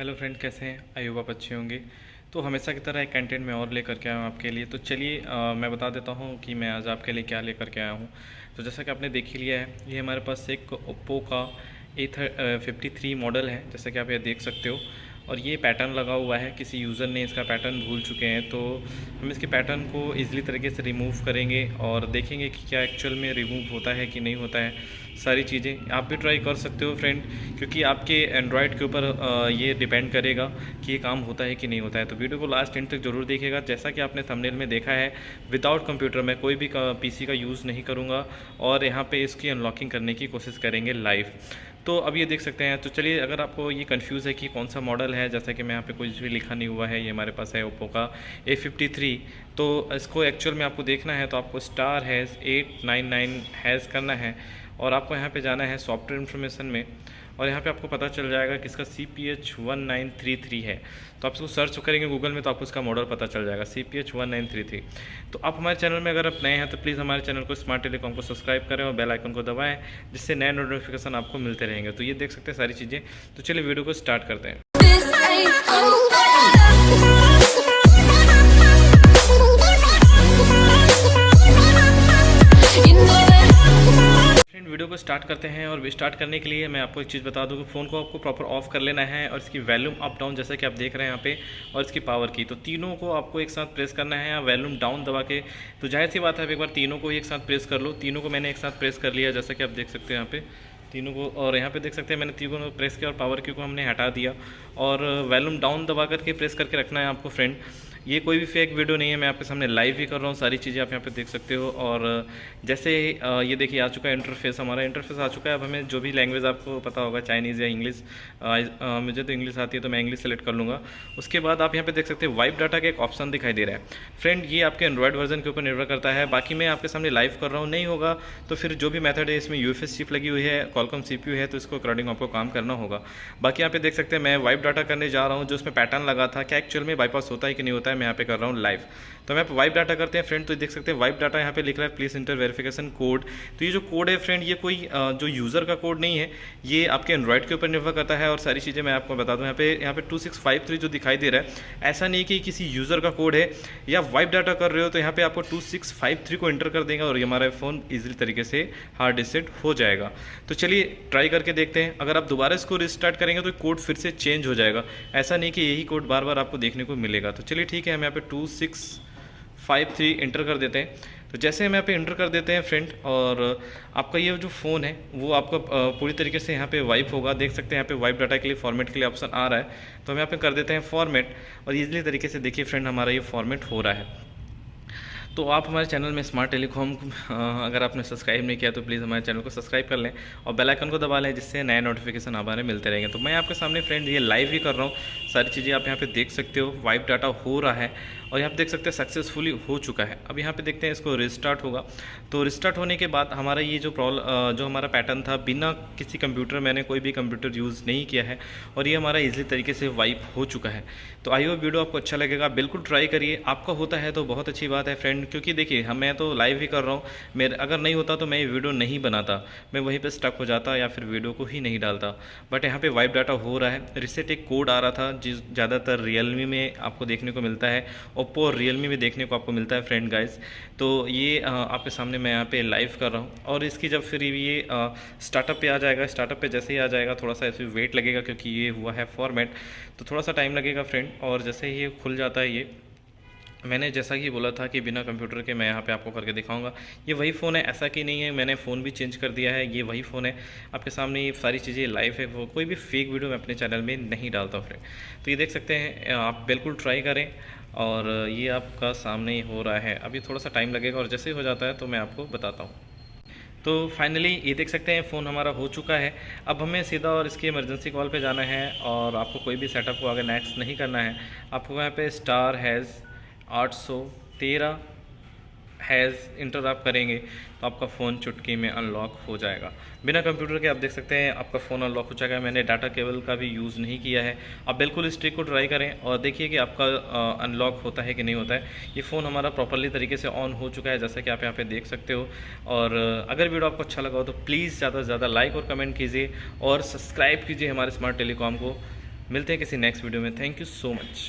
Hello friend, कैसे हैं? आई आप अच्छे होंगे। तो हमेशा की तरह एक कंटेंट मैं और लेकर के आया हूँ आपके लिए। तो चलिए मैं बता देता हूँ कि मैं आज आपके लिए क्या लेकर के आया हूँ। तो जैसा कि आपने देख ही लिया है, ये हमारे पास एक ओप्पो का ए फिफ्टी थ्री मॉडल है। जैसा कि आप ये देख सकते हो। और ये पैटर्न लगा हुआ है, किसी यूज़र ने इसका पैटर्न भूल चुके हैं तो हम इसके पैटर्न को ईज़िली तरीके से रिमूव करेंगे और देखेंगे कि क्या एक्चुअल में रिमूव होता है कि नहीं होता है। सारी चीज़ें आप भी ट्राई कर सकते हो फ्रेंड क्योंकि आपके एंड्रॉयड के ऊपर ये डिपेंड करेगा कि ये काम होता है कि नहीं होता है। तो वीडियो को लास्ट एंड तक ज़रूर देखिएगा। जैसा कि आपने थंबनेल में देखा है विदाउट कंप्यूटर मैं कोई भी पीसी का यूज़ नहीं करूँगा और यहाँ पे इसकी अनलॉकिंग करने की कोशिश करेंगे लाइव तो अब ये देख सकते हैं तो चलिए अगर आपको ये कंफ्यूज है कि कौन सा मॉडल है, जैसा कि मैं यहाँ पे कुछ भी लिखा नहीं हुआ है, ये हमारे पास है ओप्पो का ए फिफ्टी थ्री तो इसको एक्चुअल में आपको देखना है तो आपको star hash eight nine nine hash करना है और आपको यहाँ पर जाना है सॉफ्टवेयर इन्फॉर्मेशन में। और यहाँ पे आपको पता चल जाएगा कि इसका C P H one nine three three है। तो आप इसको सर्च करेंगे गूगल में तो आपको इसका मॉडल पता चल जाएगा C P H one nine three three तो आप हमारे चैनल में अगर आप नए हैं तो प्लीज़ हमारे चैनल को स्मार्ट टेलीकॉम को सब्सक्राइब करें और बेल आइकन को दबाएँ, जिससे नए नोटिफिकेशन आपको मिलते रहेंगे। तो ये देख सकते हैं सारी चीज़ें। तो चलिए वीडियो को स्टार्ट करते हैं। स्टार्ट करते हैं और स्टार्ट करने के लिए मैं आपको एक चीज़ बता दूँ कि फ़ोन को आपको प्रॉपर ऑफ़ कर लेना है और इसकी वैल्यूम अप डाउन जैसा कि आप देख रहे हैं यहाँ पे और इसकी पावर की। तो तीनों को आपको एक साथ प्रेस करना है या वॉल्यूम डाउन दबा के। तो ज़ाहिर सी बात है, आप एक बार तीनों को एक साथ प्रेस कर लो। तीनों को मैंने एक साथ प्रेस कर लिया, जैसा कि आप देख सकते हैं यहाँ पे। तीनों को और यहाँ पे देख सकते हैं, मैंने तीनों को प्रेस किया और पावर की को हमने हटा दिया। और वैल्यूम डाउन दबा करके प्रेस करके रखना है आपको फ्रेंड ये कोई भी फेक वीडियो नहीं है, मैं आपके सामने लाइव ही कर रहा हूँ, सारी चीज़ें आप यहाँ पे देख सकते हो। और जैसे ये देखिए, आ चुका है इंटरफेस हमारा इंटरफेस आ चुका है। अब हमें जो भी लैंग्वेज आपको पता होगा चाइनीज़ या इंग्लिश मुझे तो इंग्लिश आती है तो मैं इंग्लिश सेलेक्ट कर लूँगा। उसके बाद आप यहाँ पे देख सकते हैं वाइप डाटा का एक ऑप्शन दिखाई दे रहा है। फ्रेंड ये आपके एंड्रॉयड वर्जन के ऊपर निर्भर करता है। बाकी मैं आपके सामने लाइव कर रहा हूँ, नहीं होगा तो फिर जो भी मैथड है, इसमें यू चिप लगी हुई है कॉलकॉम सी है तो इसको अकॉर्डिंग आपको काम करना होगा। बाकी यहाँ पे देख सकते हैं, मैं वाइप डाटा करने जा रहा हूँ, जो उसमें पैटर्न लगा था, क्या एक्चुअल में बाईपास होता है कि नहीं होता है मैं यहाँ पे कर रहा हूँ लाइव तो मैं वाइप डाटा करते हैं फ्रेंड तो देख सकते हैं वाइप डाटा यहाँ पे लिख रहा है प्लीज़ इंटर वेरिफिकेशन कोड तो ये जो कोड है फ्रेंड ये कोई जो यूज़र का कोड नहीं है, ये आपके एंड्रॉयड के ऊपर निर्भर करता है और सारी चीज़ें मैं आपको बता दूँ। यहाँ पे यहाँ पे टू जो दिखाई दे रहा है, ऐसा नहीं कि किसी यूज़र का कोड है, या वाइप डाटा कर रहे हो तो यहाँ पे आपको टू सिक्स फाइव थ्री को इंटर कर देगा और ये हमारा फ़ोन ईजिली तरीके से हार्ड रिसेट हो जाएगा। तो चलिए ट्राई करके देखते हैं। अगर आप दोबारा इसको रिस्टार्ट करेंगे तो कोड फिर से चेंज हो जाएगा। ऐसा नहीं कि यही कोड बार बार आपको देखने को मिलेगा। तो चलिए, ठीक है, हम यहाँ पे two six five three enter कर देते हैं। तो जैसे हम यहाँ पे इंटर कर देते हैं फ्रेंड और आपका ये जो फ़ोन है, वो आपका पूरी तरीके से यहाँ पे वाइप होगा। देख सकते हैं यहाँ पे वाइप डाटा के लिए फॉर्मेट के लिए ऑप्शन आ रहा है। तो हम यहाँ पे कर देते हैं फॉर्मेट और ईजिली तरीके से देखिए फ्रेंड हमारा ये फॉर्मेट हो रहा है। तो आप हमारे चैनल में स्मार्ट टेलीकॉम अगर आपने सब्सक्राइब नहीं किया तो प्लीज़ हमारे चैनल को सब्सक्राइब कर लें, और बेल आइकन को दबा लें, जिससे नए नोटिफिकेशन हमारे मिलते रहेंगे। तो मैं आपके सामने फ्रेंड ये लाइव ही कर रहा हूँ। सारी चीज़ें आप यहाँ पे देख सकते हो वाइप डाटा हो रहा है और यहाँ पे देख सकते हैं सक्सेसफुली हो चुका है। अब यहाँ पे देखते हैं इसको रिस्टार्ट होगा। तो रिस्टार्ट होने के बाद हमारा ये जो प्रॉब्लम जो हमारा पैटर्न था, बिना किसी कंप्यूटर मैंने कोई भी कंप्यूटर यूज़ नहीं किया है और ये हमारा ईजिली तरीके से वाइप हो चुका है। तो आई होप वीडियो आपको अच्छा लगेगा। बिल्कुल ट्राई करिए। आपका होता है तो बहुत अच्छी बात है फ्रेंड क्योंकि देखिए, हम, मैं तो लाइव ही कर रहा हूँ। मेरे, अगर नहीं होता तो मैं ये वीडियो नहीं बनाता। मैं वहीं पर स्टक हो जाता या फिर वीडियो को ही नहीं डालता। बट यहाँ पर वाइप डाटा हो रहा है। रिसेट एक कोड आ रहा था जिस ज़्यादातर रियलमी में आपको देखने को मिलता है ओप्पो और रियलमी में देखने को आपको मिलता है फ्रेंड गाइस तो ये आपके सामने मैं यहाँ पे लाइव कर रहा हूँ और इसकी जब फिर ये स्टार्टअप पे आ जाएगा स्टार्टअप पे जैसे ही आ जाएगा, थोड़ा सा ऐसे वेट लगेगा क्योंकि ये हुआ है फॉर्मेट तो थोड़ा सा टाइम लगेगा फ्रेंड और जैसे ही ये खुल जाता है ये मैंने जैसा कि बोला था कि बिना कंप्यूटर के मैं यहाँ पे आपको करके दिखाऊँगा। ये वही फ़ोन है, ऐसा कि नहीं है, मैंने फ़ोन भी चेंज कर दिया है, ये वही फ़ोन है। आपके सामने ये सारी चीज़ें लाइव है, वो कोई भी फेक वीडियो मैं अपने चैनल में नहीं डालता फ्रेंड तो ये देख सकते हैं आप बिल्कुल ट्राई करें और ये आपका सामने ही हो रहा है। अभी थोड़ा सा टाइम लगेगा और जैसे ही हो जाता है तो मैं आपको बताता हूँ। तो फाइनली ये देख सकते हैं, फ़ोन हमारा हो चुका है। अब हमें सीधा और इसकी इमरजेंसी कॉल पे जाना है और आपको कोई भी सेटअप को आगे नेक्स्ट नहीं करना है। आपको यहाँ पे स्टार हैज़ आठ सौ तेरह हैज़ इंटर आप करेंगे तो आपका फ़ोन चुटकी में अनलॉक हो जाएगा। बिना कंप्यूटर के आप देख सकते हैं, आपका फ़ोन अनलॉक हो जाएगा। मैंने डाटा केबल का भी यूज़ नहीं किया है। आप बिल्कुल इस ट्रिक को ट्राई करें और देखिए कि आपका अनलॉक होता है कि नहीं होता है। ये फ़ोन हमारा प्रॉपरली तरीके से ऑन हो चुका है, जैसा कि आप यहाँ पर देख सकते हो। और अगर वीडियो आपको अच्छा लगा हो तो प्लीज़ ज़्यादा से ज़्यादा लाइक और कमेंट कीजिए और सब्सक्राइब कीजिए हमारे स्मार्ट टेलीकॉम को। मिलते हैं किसी नेक्स्ट वीडियो में। Thank you so much